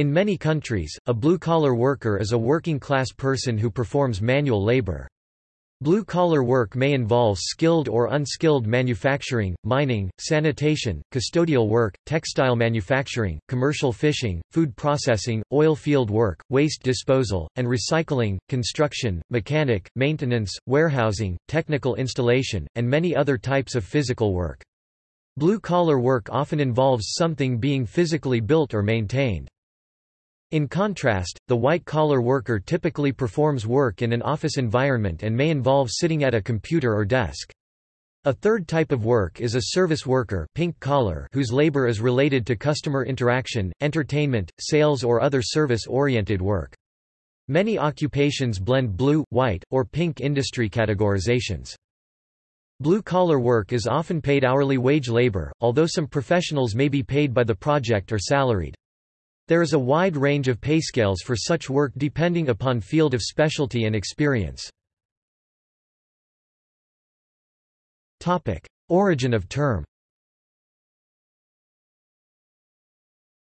In many countries, a blue-collar worker is a working-class person who performs manual labor. Blue-collar work may involve skilled or unskilled manufacturing, mining, sanitation, custodial work, textile manufacturing, commercial fishing, food processing, oil field work, waste disposal, and recycling, construction, mechanic, maintenance, warehousing, technical installation, and many other types of physical work. Blue-collar work often involves something being physically built or maintained. In contrast, the white-collar worker typically performs work in an office environment and may involve sitting at a computer or desk. A third type of work is a service worker pink collar whose labor is related to customer interaction, entertainment, sales or other service-oriented work. Many occupations blend blue, white, or pink industry categorizations. Blue-collar work is often paid hourly wage labor, although some professionals may be paid by the project or salaried. There is a wide range of pay scales for such work depending upon field of specialty and experience. Origin of term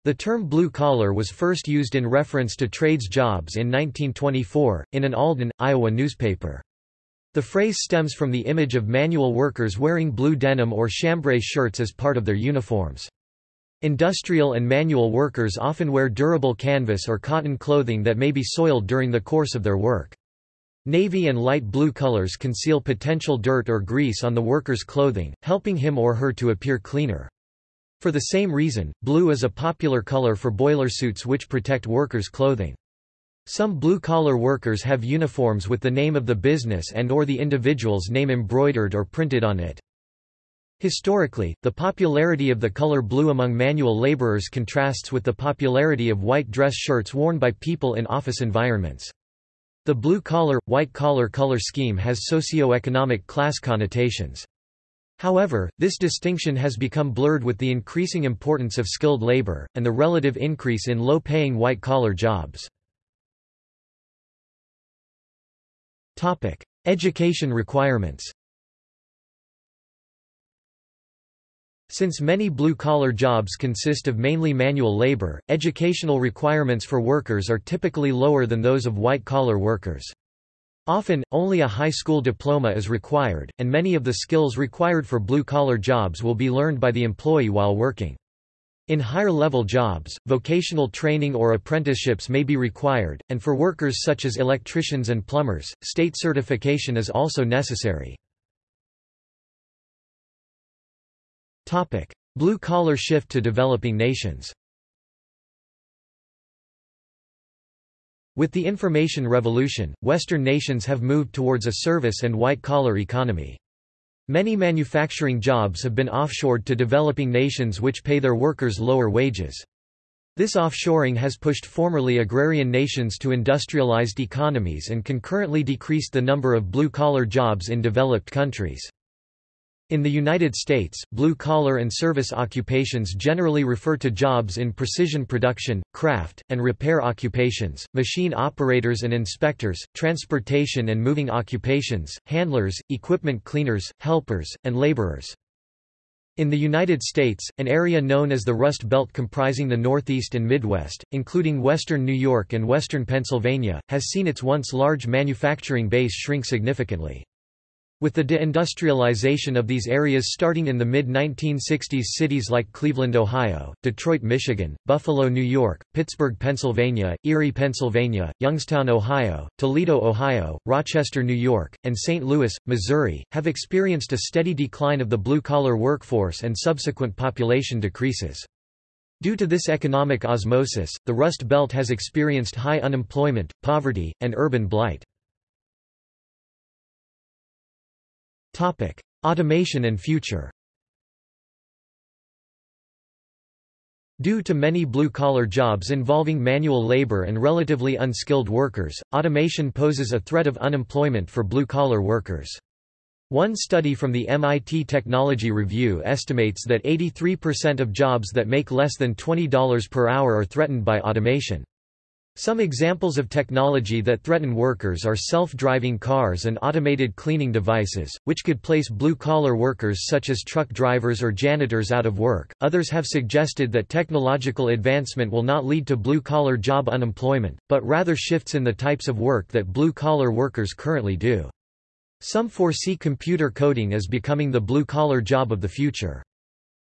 The term blue-collar was first used in reference to trades jobs in 1924, in an Alden, Iowa newspaper. The phrase stems from the image of manual workers wearing blue denim or chambray shirts as part of their uniforms. Industrial and manual workers often wear durable canvas or cotton clothing that may be soiled during the course of their work. Navy and light blue colors conceal potential dirt or grease on the worker's clothing, helping him or her to appear cleaner. For the same reason, blue is a popular color for boiler suits which protect workers' clothing. Some blue-collar workers have uniforms with the name of the business and or the individual's name embroidered or printed on it. Historically, the popularity of the color blue among manual laborers contrasts with the popularity of white dress shirts worn by people in office environments. The blue-collar, white-collar color scheme has socio-economic class connotations. However, this distinction has become blurred with the increasing importance of skilled labor, and the relative increase in low-paying white-collar jobs. Education requirements Since many blue-collar jobs consist of mainly manual labor, educational requirements for workers are typically lower than those of white-collar workers. Often, only a high school diploma is required, and many of the skills required for blue-collar jobs will be learned by the employee while working. In higher-level jobs, vocational training or apprenticeships may be required, and for workers such as electricians and plumbers, state certification is also necessary. Blue-collar shift to developing nations With the information revolution, Western nations have moved towards a service and white-collar economy. Many manufacturing jobs have been offshored to developing nations which pay their workers lower wages. This offshoring has pushed formerly agrarian nations to industrialized economies and concurrently decreased the number of blue-collar jobs in developed countries. In the United States, blue-collar and service occupations generally refer to jobs in precision production, craft, and repair occupations, machine operators and inspectors, transportation and moving occupations, handlers, equipment cleaners, helpers, and laborers. In the United States, an area known as the Rust Belt comprising the Northeast and Midwest, including western New York and western Pennsylvania, has seen its once large manufacturing base shrink significantly. With the deindustrialization of these areas starting in the mid-1960s cities like Cleveland, Ohio, Detroit, Michigan, Buffalo, New York, Pittsburgh, Pennsylvania, Erie, Pennsylvania, Youngstown, Ohio, Toledo, Ohio, Rochester, New York, and St. Louis, Missouri, have experienced a steady decline of the blue-collar workforce and subsequent population decreases. Due to this economic osmosis, the Rust Belt has experienced high unemployment, poverty, and urban blight. Topic: Automation and future. Due to many blue-collar jobs involving manual labor and relatively unskilled workers, automation poses a threat of unemployment for blue-collar workers. One study from the MIT Technology Review estimates that 83% of jobs that make less than $20 per hour are threatened by automation. Some examples of technology that threaten workers are self-driving cars and automated cleaning devices, which could place blue-collar workers such as truck drivers or janitors out of work. Others have suggested that technological advancement will not lead to blue-collar job unemployment, but rather shifts in the types of work that blue-collar workers currently do. Some foresee computer coding as becoming the blue-collar job of the future.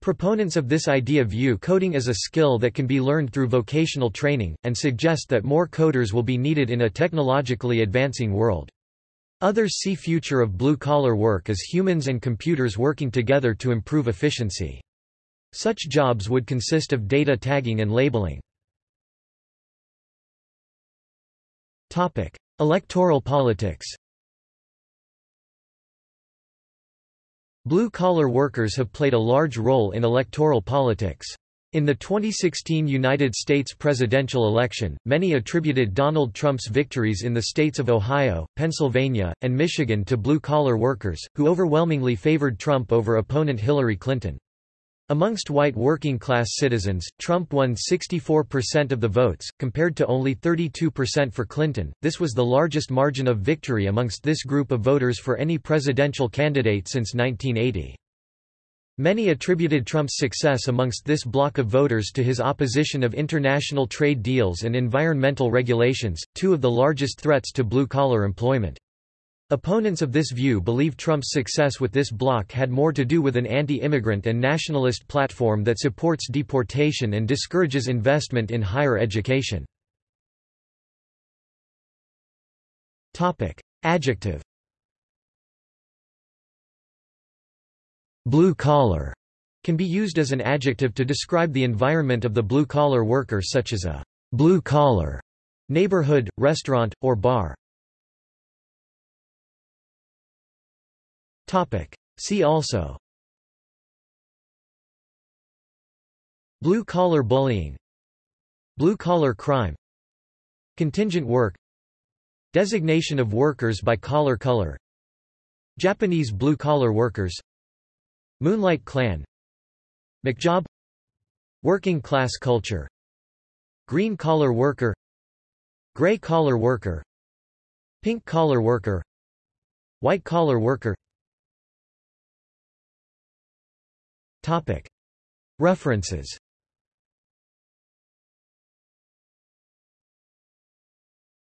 Proponents of this idea view coding as a skill that can be learned through vocational training, and suggest that more coders will be needed in a technologically advancing world. Others see future of blue-collar work as humans and computers working together to improve efficiency. Such jobs would consist of data tagging and labeling. Electoral politics Blue-collar workers have played a large role in electoral politics. In the 2016 United States presidential election, many attributed Donald Trump's victories in the states of Ohio, Pennsylvania, and Michigan to blue-collar workers, who overwhelmingly favored Trump over opponent Hillary Clinton. Amongst white working-class citizens, Trump won 64% of the votes, compared to only 32% for Clinton. This was the largest margin of victory amongst this group of voters for any presidential candidate since 1980. Many attributed Trump's success amongst this bloc of voters to his opposition of international trade deals and environmental regulations, two of the largest threats to blue-collar employment. Opponents of this view believe Trump's success with this bloc had more to do with an anti-immigrant and nationalist platform that supports deportation and discourages investment in higher education. Adjective Blue-collar can be used as an adjective to describe the environment of the blue-collar worker such as a blue-collar neighborhood, restaurant, or bar. Topic. See also. Blue-collar bullying. Blue-collar crime. Contingent work. Designation of workers by collar color. Japanese blue-collar workers. Moonlight Clan McJob Working class culture. Green-collar worker. Gray-collar worker. Pink-collar worker. White-collar worker References